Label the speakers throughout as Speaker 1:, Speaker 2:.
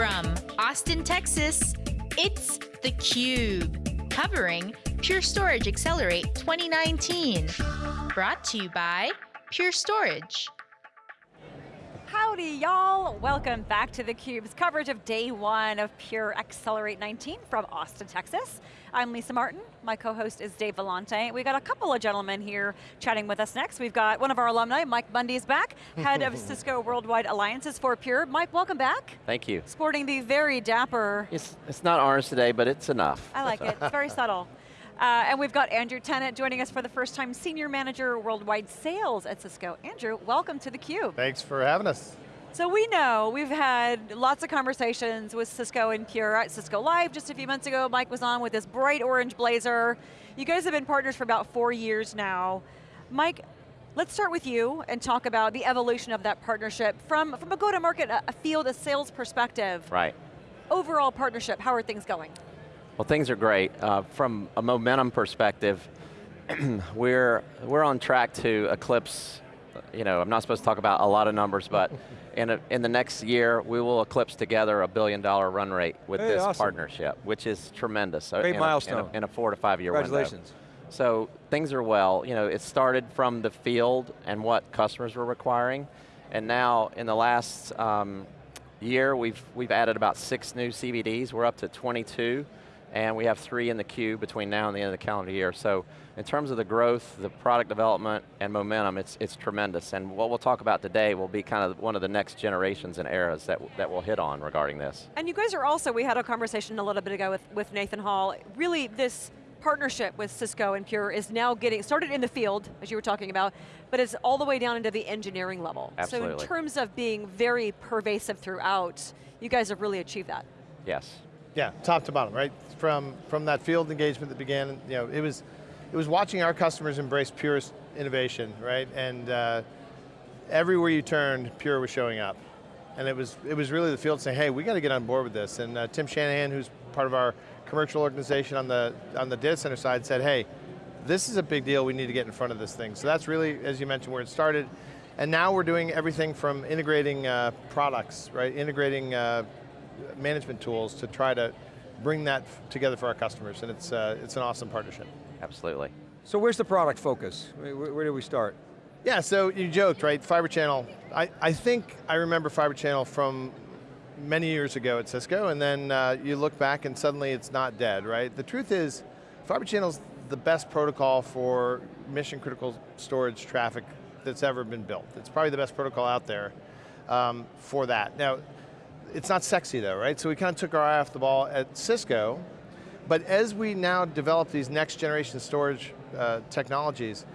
Speaker 1: From Austin, Texas, it's theCUBE, covering Pure Storage Accelerate 2019. Brought to you by Pure Storage.
Speaker 2: Howdy y'all, welcome back to theCUBE's coverage of day one of Pure Accelerate 19 from Austin, Texas. I'm Lisa Martin, my co-host is Dave Vellante. We got a couple of gentlemen here chatting with us next. We've got one of our alumni, Mike Bundy is back, head of Cisco Worldwide Alliances for Pure. Mike, welcome back.
Speaker 3: Thank you.
Speaker 2: Sporting the very dapper.
Speaker 3: It's, it's not ours today, but it's enough.
Speaker 2: I like it, it's very subtle. Uh, and we've got Andrew Tennant joining us for the first time, Senior Manager Worldwide Sales at Cisco. Andrew, welcome to theCUBE.
Speaker 4: Thanks for having us.
Speaker 2: So we know, we've had lots of conversations with Cisco and Pure at Cisco Live just a few months ago. Mike was on with this bright orange blazer. You guys have been partners for about four years now. Mike, let's start with you and talk about the evolution of that partnership from, from a go-to-market, a field, a sales perspective.
Speaker 3: Right.
Speaker 2: Overall partnership, how are things going?
Speaker 3: Well, things are great. Uh, from a momentum perspective, we're, we're on track to eclipse, you know, I'm not supposed to talk about a lot of numbers, but in, a, in the next year, we will eclipse together a billion dollar run rate with
Speaker 5: hey,
Speaker 3: this
Speaker 5: awesome.
Speaker 3: partnership, which is tremendous.
Speaker 5: Great
Speaker 3: in
Speaker 5: milestone.
Speaker 3: A, in, a, in a four to five year
Speaker 5: Congratulations.
Speaker 3: window. So things are well. You know, it started from the field and what customers were requiring, and now in the last um, year, we've, we've added about six new CVDs. We're up to 22 and we have three in the queue between now and the end of the calendar year. So in terms of the growth, the product development, and momentum, it's, it's tremendous. And what we'll talk about today will be kind of one of the next generations and eras that, that we'll hit on regarding this.
Speaker 2: And you guys are also, we had a conversation a little bit ago with, with Nathan Hall, really this partnership with Cisco and Pure is now getting, started in the field, as you were talking about, but it's all the way down into the engineering level.
Speaker 3: Absolutely.
Speaker 2: So in terms of being very pervasive throughout, you guys have really achieved that.
Speaker 3: Yes.
Speaker 4: Yeah, top to bottom, right? From, from that field engagement that began, you know, it was, it was watching our customers embrace Pure's innovation, right? And uh, everywhere you turned, Pure was showing up. And it was, it was really the field saying, hey, we got to get on board with this. And uh, Tim Shanahan, who's part of our commercial organization on the, on the data center side, said, hey, this is a big deal, we need to get in front of this thing. So that's really, as you mentioned, where it started. And now we're doing everything from integrating uh, products, right? Integrating uh, management tools to try to bring that together for our customers, and it's, uh, it's an awesome partnership.
Speaker 3: Absolutely.
Speaker 5: So where's the product focus? Where, where do we start?
Speaker 4: Yeah, so you joked, right? Fiber Channel. I, I think I remember Fiber Channel from many years ago at Cisco, and then uh, you look back and suddenly it's not dead, right? The truth is, Fiber Channel's the best protocol for mission critical storage traffic that's ever been built. It's probably the best protocol out there um, for that. Now, it's not sexy though, right? So we kind of took our eye off the ball at Cisco, but as we now develop these next generation storage uh, technologies,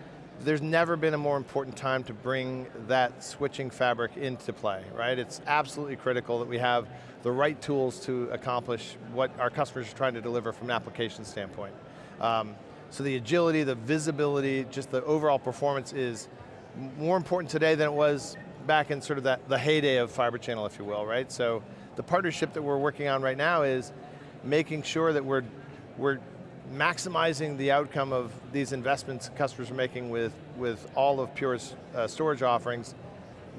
Speaker 4: there's never been a more important time to bring that switching fabric into play, right? It's absolutely critical that we have the right tools to accomplish what our customers are trying to deliver from an application standpoint. Um, so the agility, the visibility, just the overall performance is more important today than it was back in sort of that, the heyday of Fiber Channel, if you will, right? So the partnership that we're working on right now is making sure that we're, we're maximizing the outcome of these investments customers are making with, with all of Pure's uh, storage offerings,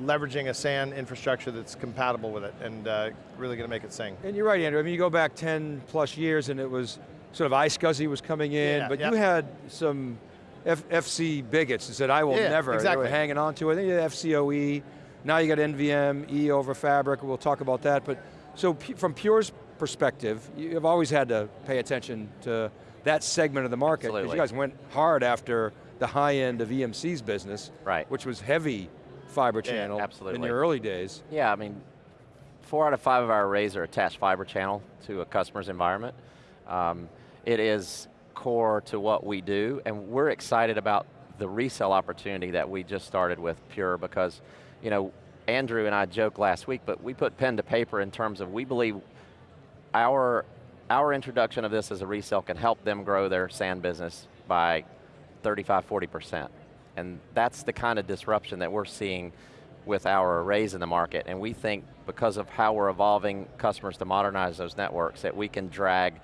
Speaker 4: leveraging a SAN infrastructure that's compatible with it and uh, really going to make it sing.
Speaker 5: And you're right, Andrew. I mean, you go back 10 plus years and it was sort of iSCSI was coming in,
Speaker 4: Yeah,
Speaker 5: but
Speaker 4: yep.
Speaker 5: you had some F FC bigots that said, I will
Speaker 4: Yeah,
Speaker 5: never.
Speaker 4: exactly.
Speaker 5: They were hanging on to it. Then you had FCOE, now you got NVM, E over Fabric, we'll talk about that. But So from Pure's perspective, you've always had to pay attention to that segment of the market. Because you guys went hard after the high end of EMC's business,
Speaker 3: Right.
Speaker 5: which was heavy fiber
Speaker 4: Yeah,
Speaker 5: channel in
Speaker 3: absolutely.
Speaker 5: your early days.
Speaker 3: Yeah, I mean, four out of five of our arrays are attached fiber channel to a customer's environment. Um, it is core to what we do, and we're excited about the resale opportunity that we just started with Pure because, you know, Andrew and I joked last week, but we put pen to paper in terms of we believe our, our introduction of this as a resale can help them grow their SAN business by 35, 40%. And that's the kind of disruption that we're seeing with our arrays in the market. And we think because of how we're evolving customers to modernize those networks, that we can drag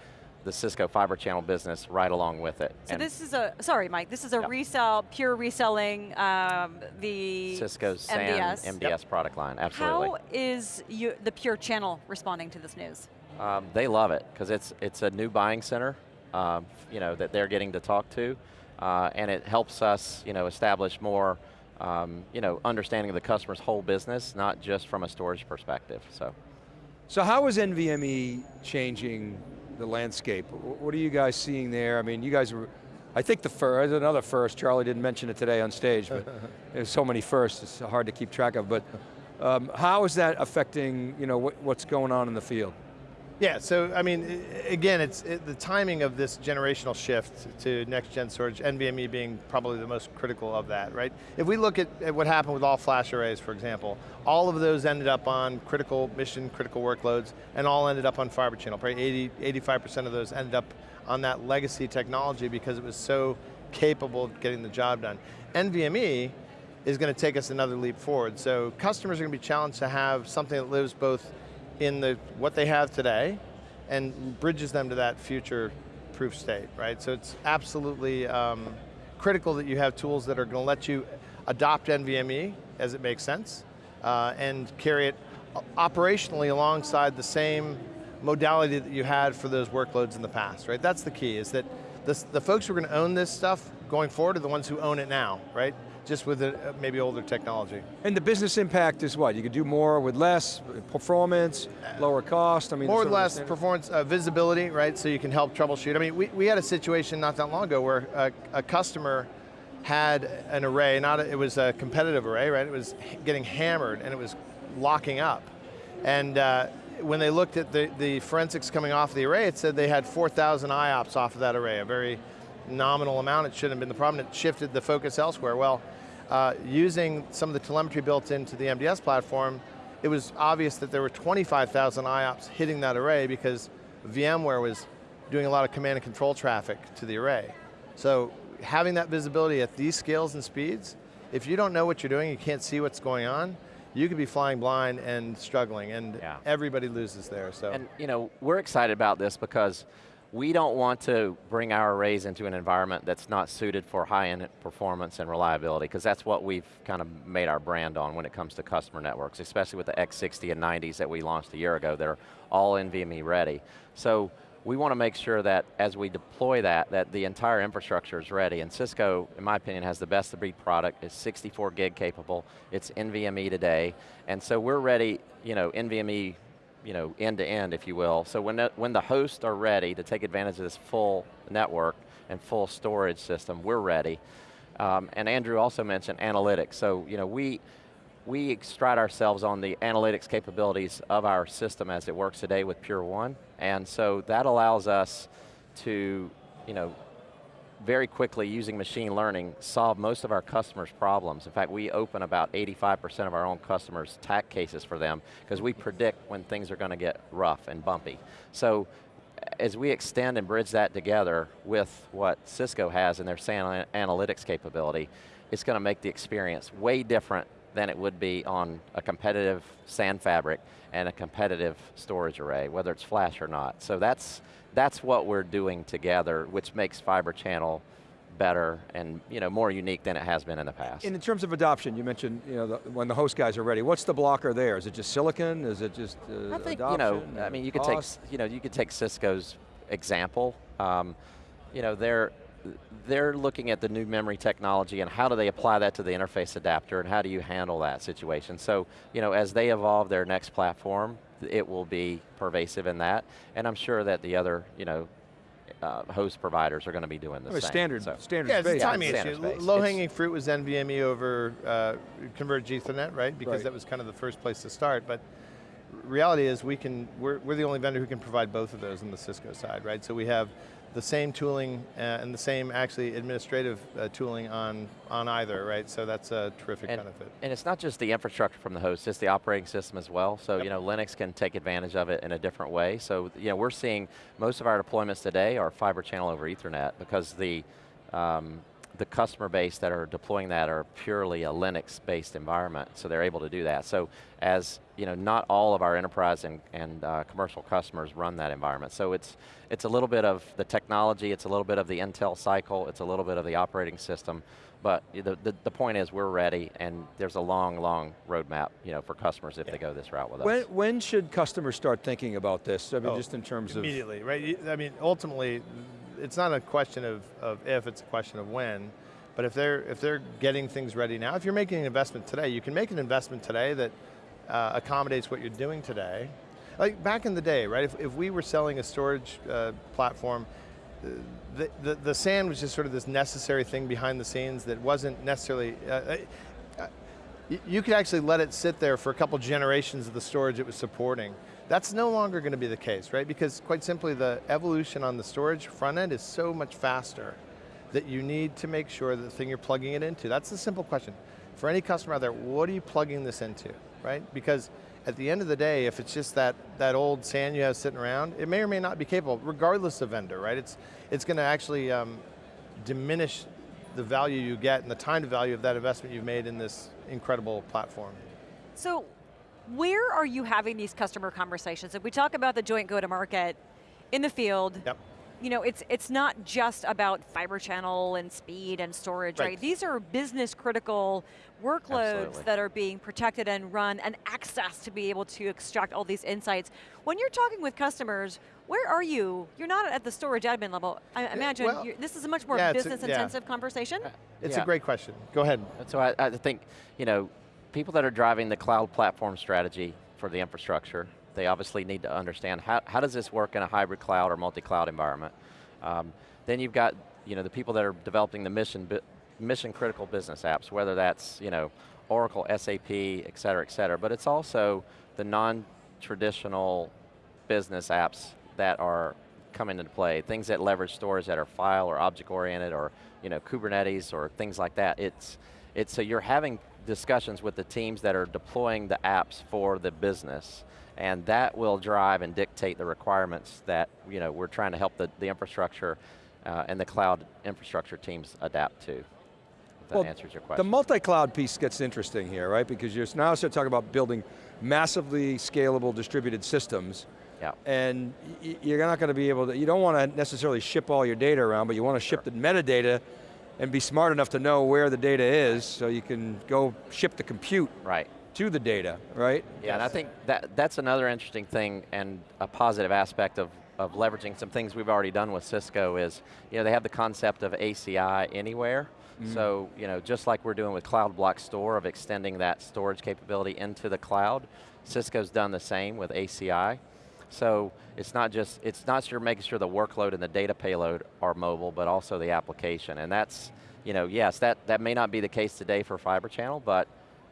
Speaker 3: the Cisco fiber channel business right along with it.
Speaker 2: So
Speaker 3: And
Speaker 2: this is a, sorry Mike, this is a
Speaker 3: Yep.
Speaker 2: resell, pure reselling um, the
Speaker 3: Cisco's SAN
Speaker 2: MDS.
Speaker 3: MDS product line, absolutely.
Speaker 2: How is you, the Pure channel responding to this news?
Speaker 3: Um, they love it because it's it's a new buying center, um, you know, that they're getting to talk to, uh, and it helps us, you know, establish more, um, you know, understanding of the customer's whole business, not just from a storage perspective. So,
Speaker 5: So how is NVMe changing the landscape? What are you guys seeing there? I mean, you guys were, I think the first, another first, Charlie didn't mention it today on stage, but there's so many firsts, it's hard to keep track of, but um, how is that affecting you know, what, what's going on in the field?
Speaker 4: Yeah, so I mean, again, it's it, the timing of this generational shift to next gen storage, NVMe being probably the most critical of that, right? If we look at, at what happened with all flash arrays, for example, all of those ended up on critical, mission critical workloads, and all ended up on fiber channel. Probably 80, 85% of those ended up on that legacy technology because it was so capable of getting the job done. NVMe is going to take us another leap forward. So customers are going to be challenged to have something that lives both in the what they have today and bridges them to that future proof state, right? So it's absolutely um, critical that you have tools that are going to let you adopt NVMe as it makes sense uh, and carry it operationally alongside the same modality that you had for those workloads in the past, right? That's the key, is that this, the folks who are going to own this stuff going forward are the ones who own it now, right? Just with a, uh, maybe older technology.
Speaker 5: And the business impact is what? You could do more with less, performance, lower cost, I mean.
Speaker 4: More
Speaker 5: with
Speaker 4: less performance uh, visibility, right? So you can help troubleshoot. I mean, we, we had a situation not that long ago where a, a customer had an array, not a, it was a competitive array, right? It was getting hammered and it was locking up. And uh, when they looked at the, the forensics coming off the array, it said they had 4,000 IOPS off of that array, a very nominal amount. It shouldn't have been the problem. It shifted the focus elsewhere. Well, uh, using some of the telemetry built into the MDS platform, it was obvious that there were 25,000 IOPS hitting that array because VMware was doing a lot of command and control traffic to the array. So having that visibility at these scales and speeds, if you don't know what you're doing, you can't see what's going on, you could be flying blind and struggling, and
Speaker 3: Yeah.
Speaker 4: everybody loses there. So
Speaker 3: and you know, we're excited about this because we don't want to bring our arrays into an environment that's not suited for high-end performance and reliability, because that's what we've kind of made our brand on when it comes to customer networks, especially with the X60 and 90s that we launched a year ago. They're all NVMe ready. So we want to make sure that as we deploy that, that the entire infrastructure is ready. And Cisco, in my opinion, has the best of breed product. It's 64 gig capable. It's NVMe today. And so we're ready, you know, NVMe you know, end to end, if you will. So when the, when the hosts are ready to take advantage of this full network and full storage system, we're ready. Um, and Andrew also mentioned analytics. So you know, we we stride ourselves on the analytics capabilities of our system as it works today with Pure1, and so that allows us to, you know, very quickly using machine learning solve most of our customers' problems. In fact, we open about 85% of our own customers' TAC cases for them because we predict when things are going to get rough and bumpy. So as we extend and bridge that together with what Cisco has in their SAN analytics capability, it's going to make the experience way different than it would be on a competitive SAN fabric and a competitive storage array, whether it's flash or not. So that's, that's what we're doing together, which makes Fiber Channel better and you know, more unique than it has been in the past.
Speaker 5: And in terms of adoption, you mentioned you know, the, when the host guys are ready, what's the blocker there? Is it just silicon? Is it just uh,
Speaker 3: I think you know. I mean, you could take you know you could take Cisco's example. Um, you know, they're they're looking at the new memory technology and how do they apply that to the interface adapter and how do you handle that situation. So you know, as they evolve their next platform, it will be pervasive in that, and I'm sure that the other you know. Uh, host providers are going to be doing the
Speaker 5: I mean,
Speaker 3: same.
Speaker 5: standard,
Speaker 3: so.
Speaker 5: standard
Speaker 4: Yeah, it's a timing
Speaker 3: standard
Speaker 4: issue. Low-hanging fruit was NVMe over uh, converged Ethernet, right? Because
Speaker 5: Right.
Speaker 4: that was kind of the first place to start. But reality is we can, we're, we're the only vendor who can provide both of those on the Cisco side, right? So we have the same tooling uh, and the same actually administrative uh, tooling on, on either, right? So that's a terrific
Speaker 3: and,
Speaker 4: benefit.
Speaker 3: And it's not just the infrastructure from the host, it's the operating system as well. So
Speaker 4: Yep.
Speaker 3: you know, Linux can take advantage of it in a different way. So you know, we're seeing most of our deployments today are fiber channel over Ethernet because the um, the customer base that are deploying that are purely a Linux-based environment, so they're able to do that. So as, you know, not all of our enterprise and, and uh, commercial customers run that environment. So it's, it's a little bit of the technology, it's a little bit of the Intel cycle, it's a little bit of the operating system, but the, the, the point is we're ready and there's a long, long roadmap you know, for customers if yeah. they go this route with
Speaker 5: when,
Speaker 3: us.
Speaker 5: When should customers start thinking about this? I mean, oh, just in terms
Speaker 4: immediately,
Speaker 5: of-
Speaker 4: Immediately, right? I mean, ultimately, it's not a question of, of if, it's a question of when. But if they're, if they're getting things ready now, if you're making an investment today, you can make an investment today that uh, accommodates what you're doing today. Like back in the day, right, if, if we were selling a storage uh, platform, the, the, the, SAN was just sort of this necessary thing behind the scenes that wasn't necessarily, uh, uh you could actually let it sit there for a couple generations of the storage it was supporting. That's no longer going to be the case, right? Because quite simply the evolution on the storage front end is so much faster that you need to make sure that the thing you're plugging it into, that's the simple question. For any customer out there, what are you plugging this into, right? Because at the end of the day, if it's just that, that old SAN you have sitting around, it may or may not be capable, regardless of vendor, right? It's, it's going to actually um, diminish the value you get and the time to value of that investment you've made in this incredible platform.
Speaker 2: So, where are you having these customer conversations? If we talk about the joint go-to-market in the field,
Speaker 4: yep
Speaker 2: you know, it's, it's not just about fiber channel and speed and storage, right?
Speaker 4: right?
Speaker 2: These are business critical workloads
Speaker 3: Absolutely.
Speaker 2: that are being protected and run and access to be able to extract all these insights. When you're talking with customers, where are you? You're not at the storage admin level. I imagine
Speaker 4: well,
Speaker 2: this is a much more
Speaker 4: yeah,
Speaker 2: business
Speaker 4: a,
Speaker 2: intensive conversation.
Speaker 4: It's
Speaker 3: yeah.
Speaker 4: a great question. Go ahead.
Speaker 3: So I, I think, you know, people that are driving the cloud platform strategy for the infrastructure, they obviously need to understand how, how does this work in a hybrid cloud or multi-cloud environment? Um, then you've got you know, the people that are developing the mission, mission critical business apps, whether that's you know, Oracle, SAP, et cetera, et cetera, but it's also the non-traditional business apps that are coming into play, things that leverage storage that are file or object oriented or you know, Kubernetes or things like that. It's, it's, so you're having discussions with the teams that are deploying the apps for the business and that will drive and dictate the requirements that you know, we're trying to help the, the infrastructure uh, and the cloud infrastructure teams adapt to. That
Speaker 5: well,
Speaker 3: answers your question.
Speaker 5: The multi-cloud piece gets interesting here, right? Because you're now start talking about building massively scalable distributed systems,
Speaker 3: yeah.
Speaker 5: and you're not going to be able to, you don't want to necessarily ship all your data around, but you want to ship sure. the metadata and be smart enough to know where the data is so you can go ship the compute.
Speaker 3: Right
Speaker 5: to the data, right?
Speaker 3: Yeah, yes. and I think that that's another interesting thing and a positive aspect of, of leveraging some things we've already done with Cisco is, you know, they have the concept of ACI anywhere. Mm. So, you know, just like we're doing with Cloud Block Store of extending that storage capability into the cloud, Cisco's done the same with ACI. So it's not just, it's not sure making sure the workload and the data payload are mobile, but also the application. And that's, you know, yes, that, that may not be the case today for Fiber Channel, but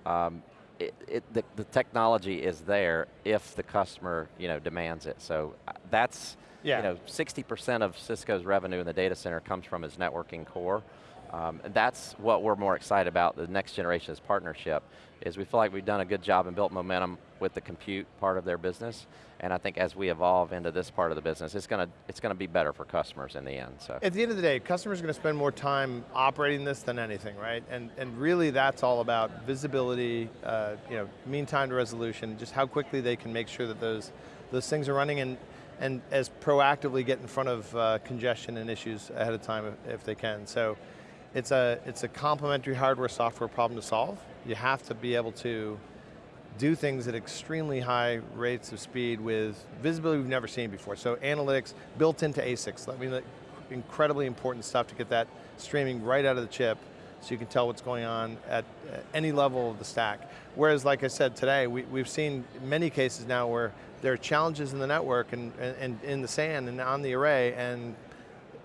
Speaker 3: um, it, it, the, the, technology is there if the customer you know, demands it. So uh, that's, yeah. you know, 60% of Cisco's revenue in the data center comes from its networking core. Um, that's what we're more excited about, the next generation's partnership, is we feel like we've done a good job and built momentum with the compute part of their business, and I think as we evolve into this part of the business, it's going to it's going to be better for customers in the end. So
Speaker 4: At the end of the day, customers are going to spend more time operating this than anything, right? And, and really that's all about visibility, uh, you know, mean time to resolution, just how quickly they can make sure that those, those things are running and, and as proactively get in front of uh, congestion and issues ahead of time if, if they can. So it's a, it's a complementary hardware software problem to solve. You have to be able to do things at extremely high rates of speed with visibility we've never seen before. So analytics built into ASICs. I mean, incredibly important stuff to get that streaming right out of the chip so you can tell what's going on at any level of the stack. Whereas, like I said today, we, we've seen many cases now where there are challenges in the network and, and, and in the SAN and on the array, and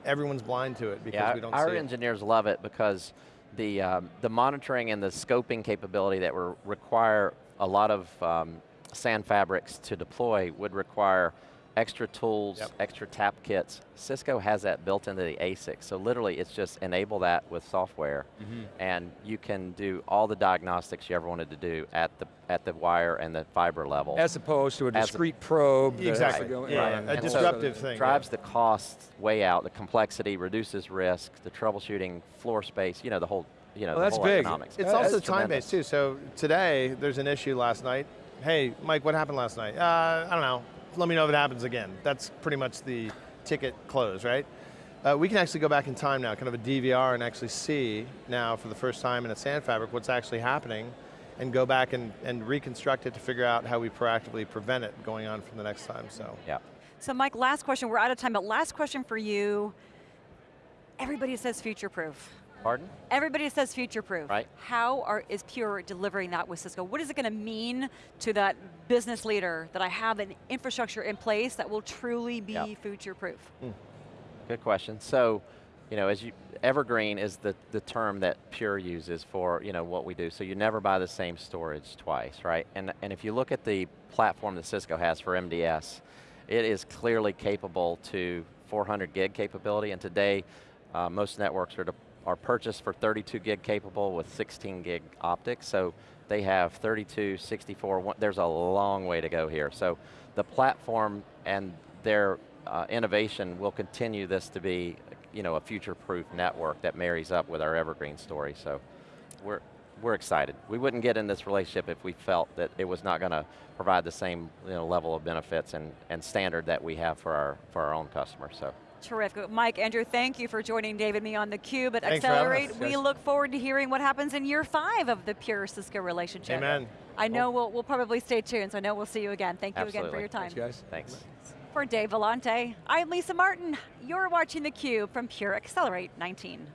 Speaker 4: everyone's blind to it because
Speaker 3: yeah,
Speaker 4: we don't
Speaker 3: our engineers love it because the, um, the monitoring and the scoping capability that require a lot of um, SAN fabrics to deploy would require extra tools, yep. extra tap kits. Cisco has that built into the ASIC, so literally it's just enable that with software, mm -hmm. and you can do all the diagnostics you ever wanted to do at the at the wire and the fiber level.
Speaker 5: As opposed to a
Speaker 3: As a-
Speaker 5: discrete probe. that has to
Speaker 4: Exactly. Yeah,
Speaker 5: and-
Speaker 4: a
Speaker 5: and so-
Speaker 4: disruptive thing.
Speaker 3: drives the costs way out, the complexity, reduces risk, the troubleshooting, floor space, you know, the whole, you know,
Speaker 5: Well,
Speaker 3: the
Speaker 5: that's
Speaker 3: whole
Speaker 5: big.
Speaker 3: economics.
Speaker 4: It's
Speaker 5: That-
Speaker 4: also
Speaker 3: that's
Speaker 4: time-based too. So today, there's an issue last night. Hey, Mike, what happened last night? Uh, I don't know. Let me know if it happens again. That's pretty much the ticket close, right? Uh, we can actually go back in time now, kind of a DVR, and actually see now for the first time in a SAN fabric what's actually happening, and go back and, and reconstruct it to figure out how we proactively prevent it going on from the next time. So.
Speaker 3: Yeah.
Speaker 2: So Mike, last question, we're out of time, but last question for you. Everybody says future-proof.
Speaker 3: Pardon?
Speaker 2: Everybody says future-proof.
Speaker 3: Right.
Speaker 2: How are, is Pure delivering that with Cisco? What is it going to mean to that business leader that I have an infrastructure in place that will truly be
Speaker 3: Yeah.
Speaker 2: future-proof?
Speaker 3: Good question. So, you know, as you, evergreen is the, the term that Pure uses for, you know, what we do. So you never buy the same storage twice, right? And, and if you look at the platform that Cisco has for MDS, it is clearly capable to 400 gig capability, and today, uh, most networks are, are purchased for 32 gig capable with 16 gig optics, so they have 32, 64, one, there's a long way to go here. So the platform and their uh, innovation will continue this to be you know, a future-proof network that marries up with our Evergreen story. So we're, we're excited. We wouldn't get in this relationship if we felt that it was not going to provide the same you know, level of benefits and, and standard that we have for our, for our own customers. So.
Speaker 2: Terrific. Mike, Andrew, thank you for joining David and me on theCUBE at
Speaker 4: Thanks for
Speaker 2: Accelerate.
Speaker 4: us,
Speaker 2: we
Speaker 4: guys.
Speaker 2: look forward to hearing what happens in year five of the Pure Cisco relationship.
Speaker 4: Amen.
Speaker 2: I know we'll, we'll probably stay tuned, so I know we'll see you again. Thank you again for your time.
Speaker 5: Thanks, guys.
Speaker 3: Thanks.
Speaker 2: For Dave Vellante, I'm Lisa Martin. You're watching theCUBE from Pure Accelerate 19.